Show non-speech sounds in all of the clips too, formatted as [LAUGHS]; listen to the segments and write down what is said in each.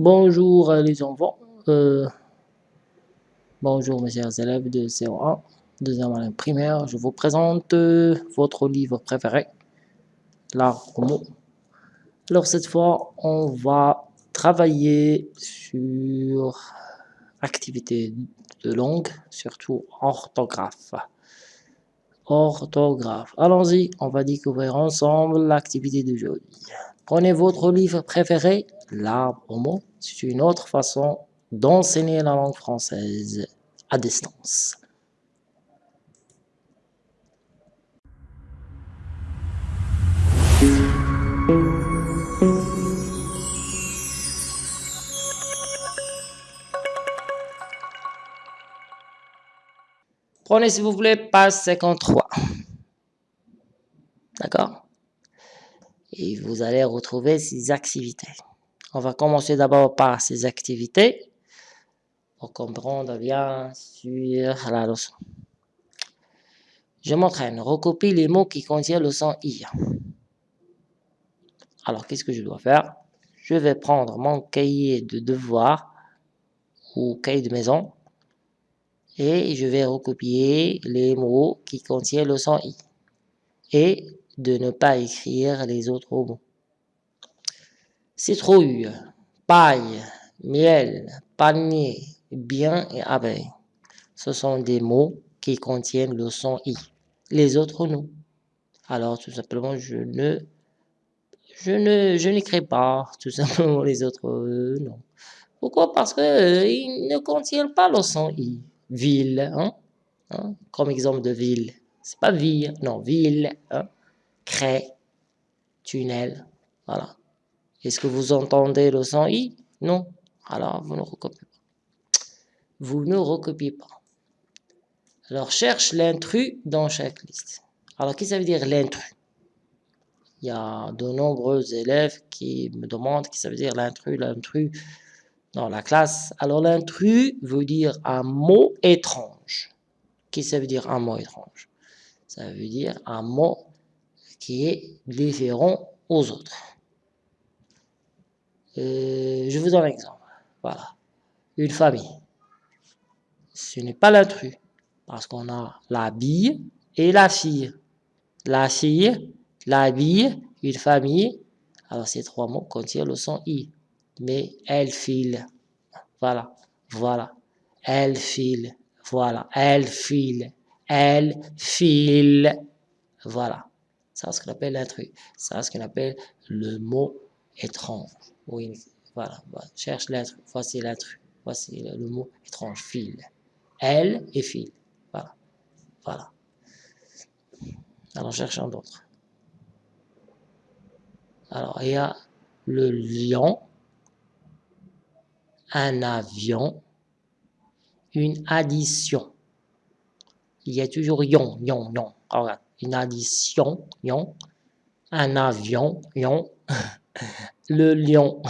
Bonjour euh, les enfants. Euh, bonjour mes chers élèves de CO1, deuxième année primaire. Je vous présente euh, votre livre préféré, l'art homo. Alors cette fois, on va travailler sur activité de langue, surtout orthographe. Orthographe. Allons-y, on va découvrir ensemble l'activité d'aujourd'hui. Prenez votre livre préféré, l'arbre au mot. C'est une autre façon d'enseigner la langue française à distance. Prenez s'il vous plaît page 53. D'accord? Et vous allez retrouver ces activités. On va commencer d'abord par ces activités pour comprendre bien sûr la leçon. Je m'entraîne, recopie les mots qui contiennent le son I. Alors, qu'est-ce que je dois faire? Je vais prendre mon cahier de devoir ou cahier de maison et je vais recopier les mots qui contiennent le son I. Et de ne pas écrire les autres mots. Citrouille, paille, miel, panier, bien et abeille. Ce sont des mots qui contiennent le son i. Les autres non. Alors tout simplement je ne je n'écris pas tout simplement les autres euh, non. Pourquoi? Parce que euh, ne contiennent pas le son i. Ville, hein? hein? comme exemple de ville. C'est pas ville, non ville. Hein? crée, tunnel, voilà. Est-ce que vous entendez le son? I Non. Alors, vous ne recopiez pas. Vous ne recopiez pas. Alors, cherche l'intrus dans chaque liste. Alors, qu'est-ce que ça veut dire l'intrus? Il y a de nombreux élèves qui me demandent qu'est-ce que ça veut dire l'intrus, l'intrus dans la classe. Alors, l'intrus veut dire un mot étrange. Qu'est-ce que ça veut dire un mot étrange? Ça veut dire un mot qui est différent aux autres. Euh, je vous donne un exemple. Voilà. Une famille. Ce n'est pas l'intrus. Parce qu'on a la bille et la fille. La fille, la bille, une famille. Alors ces trois mots contiennent le son i. Mais elle file. Voilà. Voilà. Elle file. Voilà. Elle file. Elle file. Voilà. C'est ce qu'on appelle l'intrus. C'est ce qu'on appelle le mot étrange. Oui, voilà, cherche l'intrus. Voici l'intrus. Voici le, mot étrange, fil. Elle et fil. Voilà. Voilà. Alors, cherchons d'autres. Alors, il y a le lion, un avion, une addition. Il y a toujours yon, yon, yon. Une addition, lion, un avion, lion, le lion.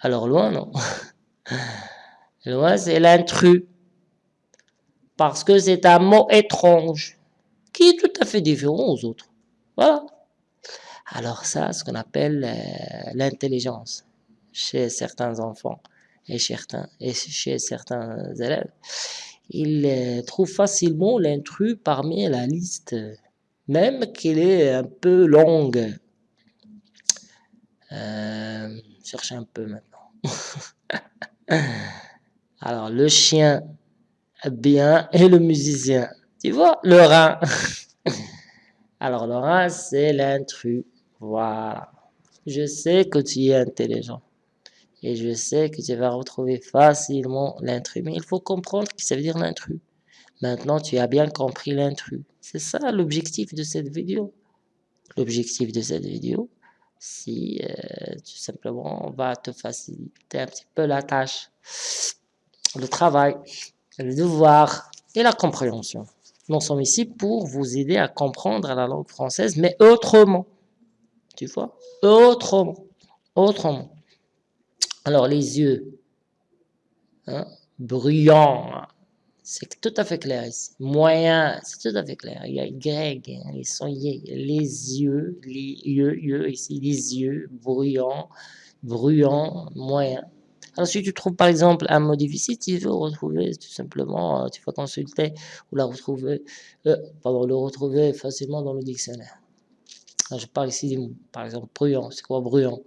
Alors loin, non? Loin, c'est l'intrus. Parce que c'est un mot étrange, qui est tout à fait différent aux autres. Voilà. Alors ça, ce qu'on appelle euh, l'intelligence chez certains enfants et, certains, et chez certains élèves il trouve facilement l'intrus parmi la liste, même qu'elle est un peu longue. Euh, cherchez un peu maintenant. [LAUGHS] Alors, le chien bien et le musicien. Tu vois, le rein. [LAUGHS] Alors, le rein, c'est l'intrus. Voilà. Je sais que tu es intelligent. Et je sais que tu vas retrouver facilement l'intrus. Mais il faut comprendre ce que ça veut dire l'intrus. Maintenant, tu as bien compris l'intrus. C'est ça l'objectif de cette vidéo. L'objectif de cette vidéo, si euh, tout simplement on va te faciliter un petit peu la tâche, le travail, le devoir et la compréhension. Nous sommes ici pour vous aider à comprendre la langue française, mais autrement. Tu vois? Autrement. Autrement. Alors, les yeux, hein, bruyants, c'est tout à fait clair ici. Moyen, c'est tout à fait clair. Il y a Y, hein, ils sont les yeux, les yeux, yeux ici, les yeux, bruyants, bruyant, moyen. Alors, si tu trouves par exemple un mot difficile, tu veux retrouver tout simplement, euh, tu vas consulter ou la retrouver, euh, pardon, le retrouver facilement dans le dictionnaire. je parle ici par exemple, bruyant, c'est quoi bruyant?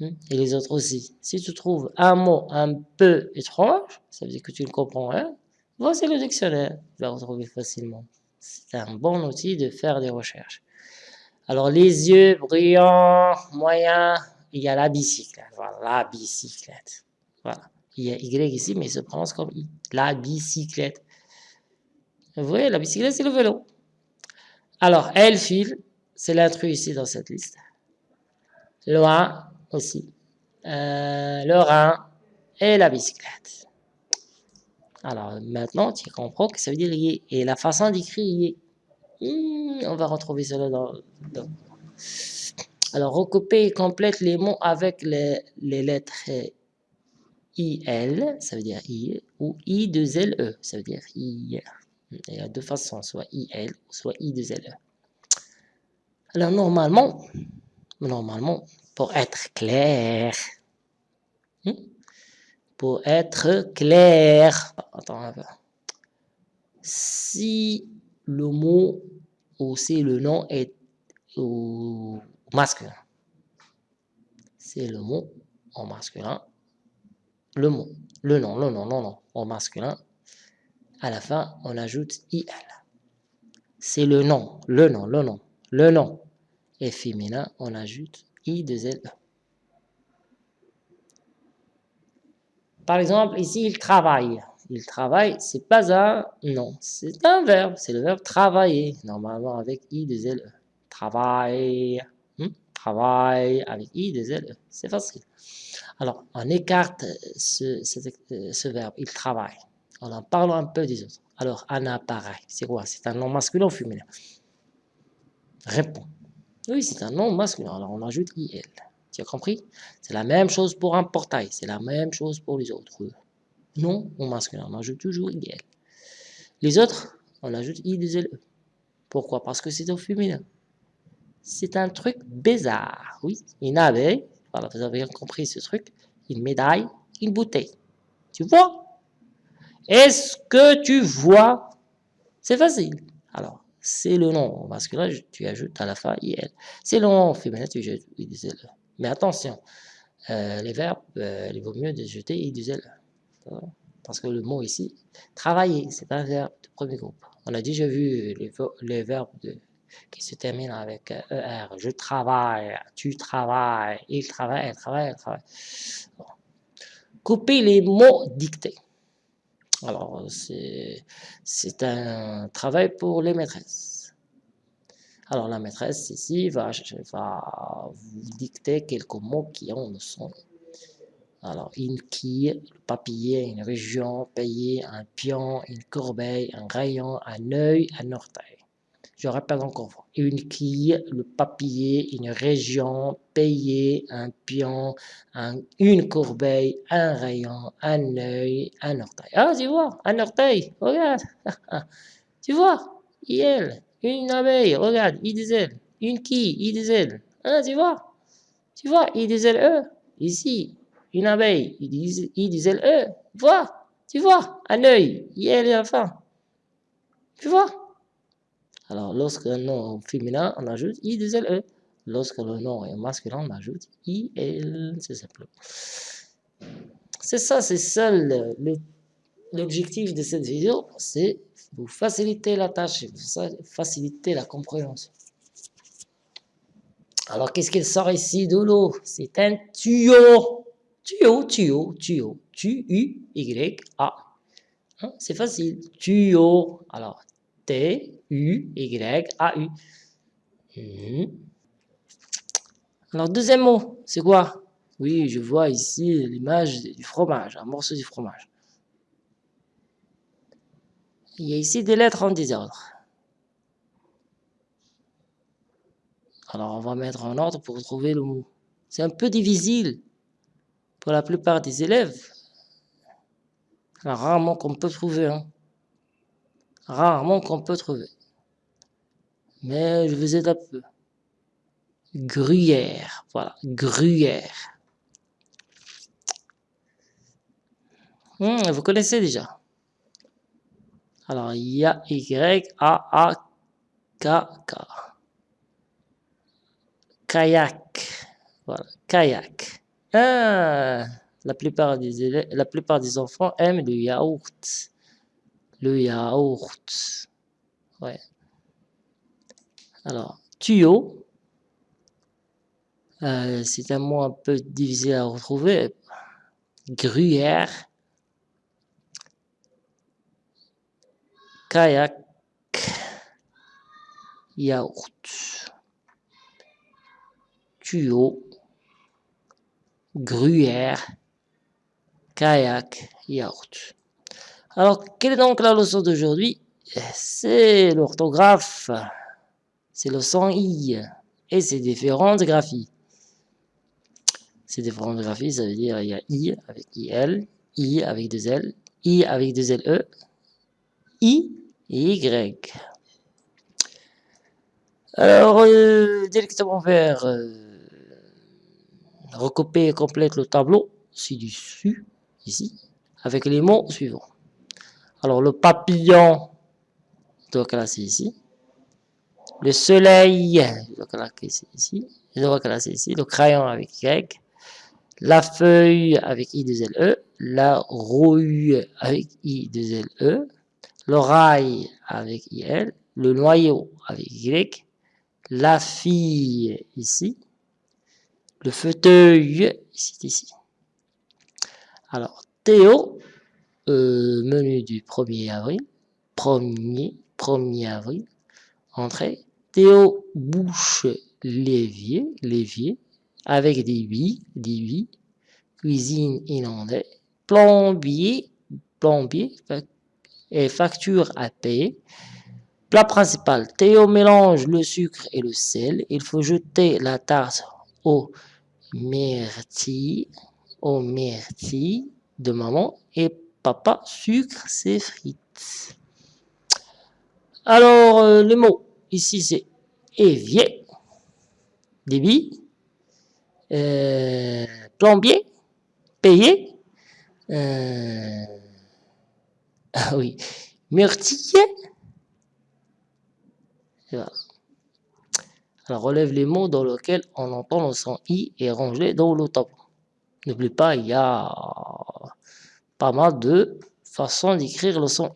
Et les autres aussi. Si tu trouves un mot un peu étrange, ça veut dire que tu ne comprends rien, voici le dictionnaire, tu vas retrouver facilement. C'est un bon outil de faire des recherches. Alors, les yeux bruyants, moyens, il y a la bicyclette. Voilà, la bicyclette. Voilà. Il y a Y ici, mais il se prononce comme I. La bicyclette. Vous voyez, la bicyclette, c'est le vélo. Alors, elle file, c'est l'intrus ici dans cette liste. Loin aussi. Euh, le rein et la bicyclette. Alors, maintenant, tu comprends que ça veut dire y. Et la façon d'écrire y. Hmm, on va retrouver cela dans, Alors, recouper et complète les mots avec les, les lettres IL, ça veut dire I, ou I2LE, ça veut dire I. Il y a deux façons, soit IL, soit I2LE. Alors, normalement, normalement, pour être clair, hmm, pour être clair, attends si le mot ou si le nom est au masculin, c'est le mot en masculin, le mot, le nom, le nom, non, non, au masculin, à la fin, on ajoute IL. C'est le nom, le nom, le nom, le nom. Et féminin, on ajoute Par exemple, ici, il travaille. Il travaille, c'est pas un nom, c'est un verbe. C'est le verbe travailler, normalement avec I de L. Travaille, hmm? travaille avec I de L. C'est facile. Alors, on écarte ce, ce, verbe, il travaille. en parlant un peu des autres. Alors, un appareil, c'est quoi? C'est un nom masculin ou féminin? Réponds. Oui, c'est un nom masculin. Alors, on ajoute IL. Tu as compris? C'est la même chose pour un portail. C'est la même chose pour les autres. Non ou masculin. On ajoute toujours IL. Les autres, on ajoute I 2 LE. Pourquoi? Parce que c'est au féminin. C'est un truc bizarre. Oui, une abeille voilà, vous avez compris ce truc. Une médaille, une bouteille. Tu vois? Est-ce que tu vois? C'est facile. Alors, c'est le nom masculin, tu ajoutes à la fin IL. C'est le nom féminin, tu ajoutes IL. Mais attention, euh, les verbes, euh, il vaut mieux de jeter IL. Parce que le mot ici, travailler, c'est un verbe de premier groupe. On a déjà vu les, verbes qui se termine avec ER. Je travaille, tu travailles, il travaille, elle travaille, elle travaille. Couper les mots dictés. Alors, c'est un travail pour les maîtresses. Alors, la maîtresse ici va, va vous dicter quelques mots qui ont le son. Alors, une quille, le papier, une région, payer, un pion, une corbeille, un rayon, un œil, un orteil. Je répète encore Une quille, le papier, une région, payer, un pion, une corbeille, un rayon, un œil, un orteil. Ah, tu vois, un orteil, regarde. [LAUGHS] tu vois, il, une abeille, regarde, il disait, une quille, il disait. Ah, tu vois, tu vois, il disait E. Ici, une abeille, il disait, il disait E. Vois, tu vois, un œil, il est enfin. Tu vois alors, lorsque le nom féminin, on ajoute I 2 L E. Lorsque le nom est masculin, on ajoute I L. C'est simple. C'est ça, c'est ça l'objectif de cette vidéo, c'est vous faciliter la tâche, vous faciliter la compréhension. Alors, qu'est-ce qu'il sort ici de l'eau C'est un tuyau. Tuyau, tuyau, tuyau. Tu-U-Y-A. Hein, c'est facile. Tuyau. Alors, T-U-Y-A-U. Hmm. Alors, deuxième mot, c'est quoi? Oui, je vois ici l'image du fromage, un morceau du fromage. Il y a ici des lettres en désordre. Alors, on va mettre en ordre pour trouver le mot. C'est un peu difficile pour la plupart des élèves. Alors, rarement qu'on peut trouver. Hein rarement qu'on peut trouver. Mais je vous aide un peu. Gruyère, voilà, gruyère. Hmm, vous connaissez déjà? Alors, il y a Y-A-A-K-K. Kayak. Voilà, kayak. Ah, la plupart des enfants aiment le yaourt. Le yaourt. Ouais. Alors, tuyau. Euh, c'est un mot un peu difficile à retrouver. Gruyère. Kayak. Yaourt. Tuyau. Gruyère. Kayak. Yaourt. Alors, quelle est donc la leçon d'aujourd'hui? C'est l'orthographe. C'est le son I. Et ses différentes graphies. Ces différentes graphies, ça veut dire il y a I avec IL, I avec deux L, I avec deux LE, I et Y. Alors, euh, directement vers euh, recouper et complète le tableau ci-dessus, ici, avec les mots suivants. Alors, le papillon, je dois classer ici. Le soleil, je dois classer ici. Je dois classer ici. Le crayon avec Y. La feuille avec I 2 LE. La rouille avec I 2 LE. L'oreille avec IL. Le noyau avec Y. La fille ici. Le fauteuil ici, ici. Alors, Théo, euh, menu du 1er avril, 1er, 1er avril, entrée, Théo bouche l'évier, l'évier, avec des huit, des cuisine inondée, plombier, plombier, et facture à payer. Plat principal, Théo mélange le sucre et le sel. Il faut jeter la tarte au myrtille, au myrtille de maman et papa sucre ses frites. Alors, euh, le mot ici c'est évier, débit, euh, plombier, payer, euh, ah oui, myrtille. Alors, relève les mots dans lesquels on entend le son I et range-les dans le tableau. N'oublie pas, il y a pas mal de façons d'écrire le son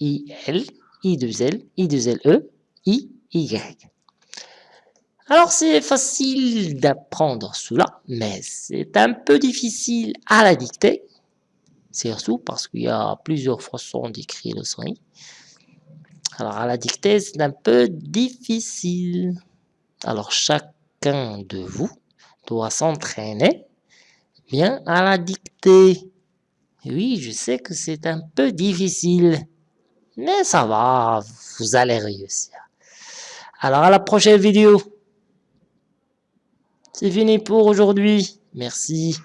I, L, I2L, I2LE, I, Y. Alors c'est facile d'apprendre cela, mais c'est un peu difficile à la dictée, surtout parce qu'il y a plusieurs façons d'écrire le son I. Alors à la dictée, c'est un peu difficile. Alors chacun de vous doit s'entraîner bien à la dictée. Oui, je sais que c'est un peu difficile, mais ça va, vous allez réussir. Alors à la prochaine vidéo. C'est fini pour aujourd'hui. Merci.